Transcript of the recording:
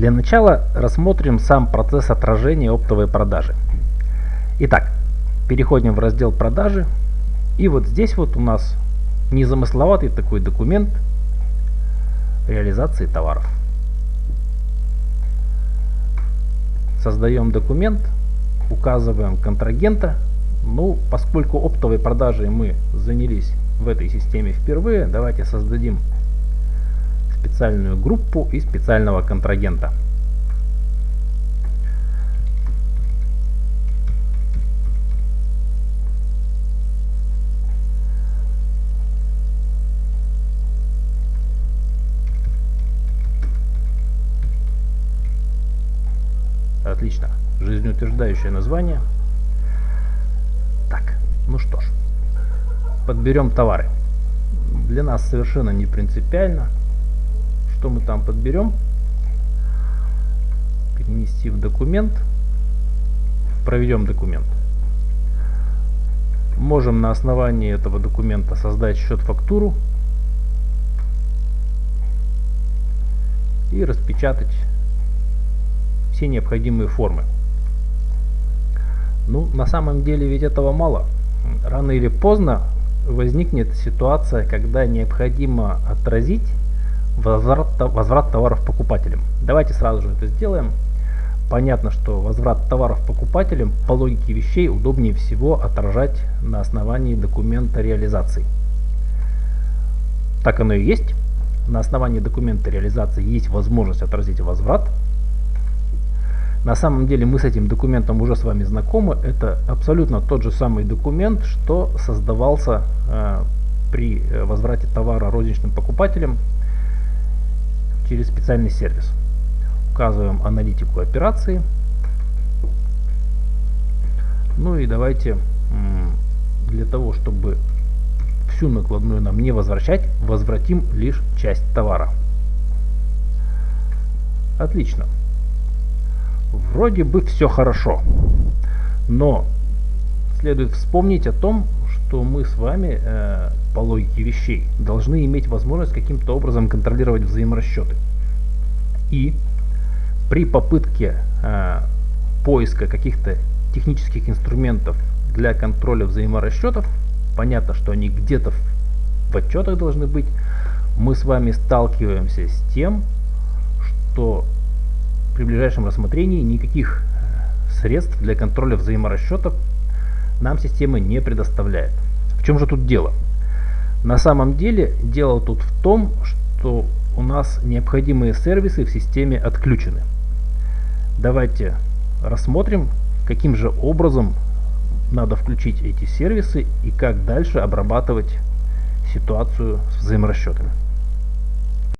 Для начала рассмотрим сам процесс отражения оптовой продажи. Итак, переходим в раздел продажи. И вот здесь вот у нас незамысловатый такой документ реализации товаров. Создаем документ, указываем контрагента. Ну, поскольку оптовой продажей мы занялись в этой системе впервые, давайте создадим специальную группу и специального контрагента. Отлично. Жизнеутверждающее название. Так, ну что ж. Подберем товары. Для нас совершенно не принципиально. Что мы там подберем? Перенести в документ. Проведем документ. Можем на основании этого документа создать счет-фактуру и распечатать все необходимые формы. Ну, на самом деле ведь этого мало. Рано или поздно возникнет ситуация, когда необходимо отразить возврат, возврат товаров покупателям. Давайте сразу же это сделаем. Понятно, что возврат товаров покупателям по логике вещей удобнее всего отражать на основании документа реализации. Так оно и есть. На основании документа реализации есть возможность отразить возврат на самом деле мы с этим документом уже с вами знакомы. Это абсолютно тот же самый документ, что создавался э, при э, возврате товара розничным покупателям через специальный сервис. Указываем аналитику операции. Ну и давайте для того, чтобы всю накладную нам не возвращать, возвратим лишь часть товара. Отлично. Вроде бы все хорошо. Но следует вспомнить о том, что мы с вами э, по логике вещей должны иметь возможность каким-то образом контролировать взаиморасчеты. И при попытке э, поиска каких-то технических инструментов для контроля взаиморасчетов, понятно, что они где-то в отчетах должны быть, мы с вами сталкиваемся с тем, что при ближайшем рассмотрении никаких э, средств для контроля взаиморасчетов нам система не предоставляет. В чем же тут дело? На самом деле дело тут в том, что у нас необходимые сервисы в системе отключены. Давайте рассмотрим, каким же образом надо включить эти сервисы и как дальше обрабатывать ситуацию с взаиморасчетами.